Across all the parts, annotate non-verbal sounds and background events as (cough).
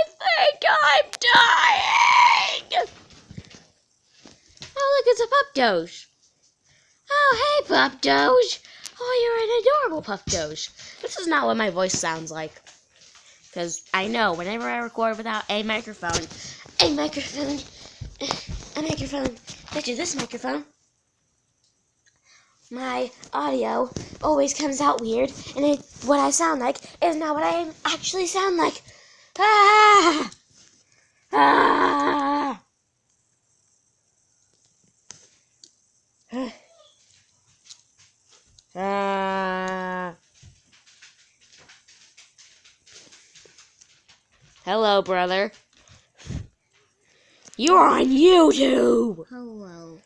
I think I'm dying. Oh, look, it's a pup doge. Oh, hey, pup doge. Oh, you're an adorable pup doge. This is not what my voice sounds like. Because I know whenever I record without a microphone, a microphone, a microphone, such as this microphone, my audio always comes out weird, and it, what I sound like is not what I actually sound like. Ah! Ah! Ah! Hello, brother. You're on YouTube. Hello.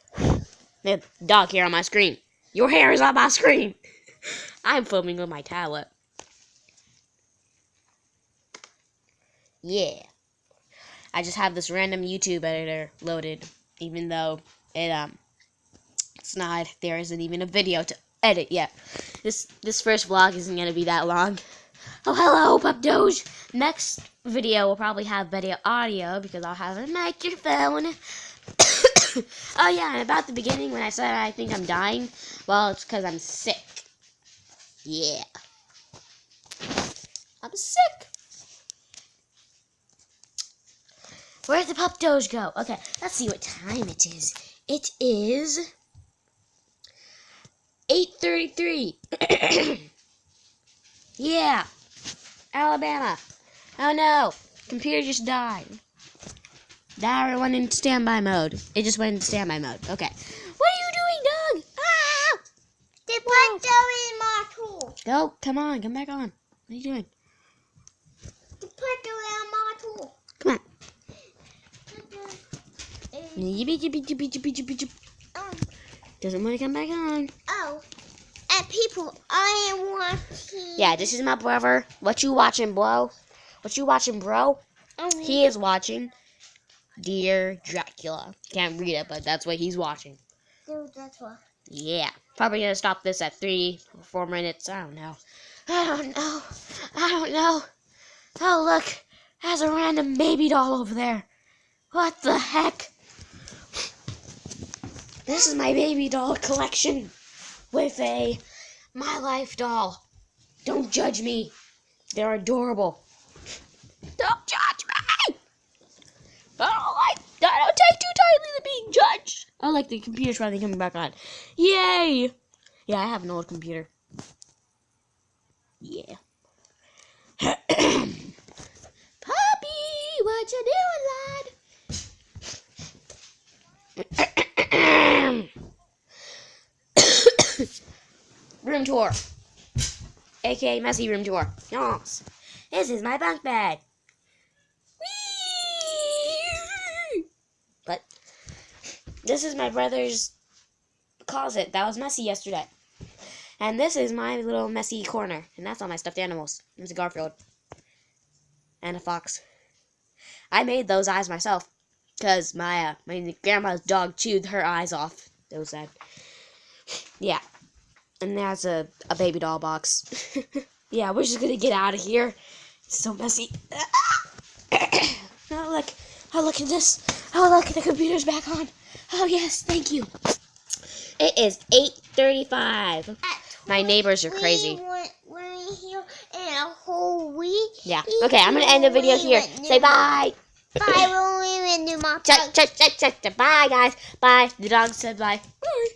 The dog hair on my screen. Your hair is on my screen. I'm filming with my tablet. Yeah. I just have this random YouTube editor loaded, even though it um it's not there isn't even a video to edit yet. This this first vlog isn't gonna be that long. Oh hello, Pup Doge. Next video will probably have video audio because I'll have a microphone. (coughs) oh yeah, and about the beginning when I said I think I'm dying, well it's because I'm sick. Yeah. I'm sick. Where'd the pup doge go? Okay, let's see what time it is. It is 8.33. (coughs) yeah. Alabama. Oh no. Computer just died. That went into standby mode. It just went into standby mode. Okay. What are you doing, Doug? Ah! The put in my tool. Go. Come on. Come back on. What are you doing? The put in my tool. Come on. Um, Yippee, yippee, yippee, yippee, yippee, yippee. Doesn't want to come back on. oh, and people, I am watching. Yeah, this is my brother. What you watching, bro? What you watching, bro? Um, He is watching Dear Dracula. Can't read it, but that's what he's watching. that's what. Yeah. Probably gonna stop this at three or four minutes. I don't know. I don't know. I don't know. Oh, look. There's a random baby doll over there. What the heck? This is my baby doll collection with a My Life doll. Don't judge me. They're adorable. Don't judge me. I don't like. I don't take too tightly to being judged. Oh, like the computer's finally coming back on. Yay! Yeah, I have an old computer. Yeah. Puppy, what you doing, lad? Tour. AKA messy room tour. Yes. This is my bunk bed. Whee! But this is my brother's closet that was messy yesterday. And this is my little messy corner. And that's all my stuffed animals. There's a Garfield. And a fox. I made those eyes myself. Because my, uh, my grandma's dog chewed her eyes off. It was sad. Yeah. And there's a, a baby doll box. (laughs) yeah, we're just gonna get out of here. It's so messy. (coughs) oh, look. Oh, look at this. Oh, look, the computer's back on. Oh, yes, thank you. It is 8.35. My neighbors are crazy. We went, we're here in a whole week. Yeah. Okay, I'm going to end the video here. Say bye. Bye, when we went to my. Bye, guys. Bye. The dog said bye. Bye.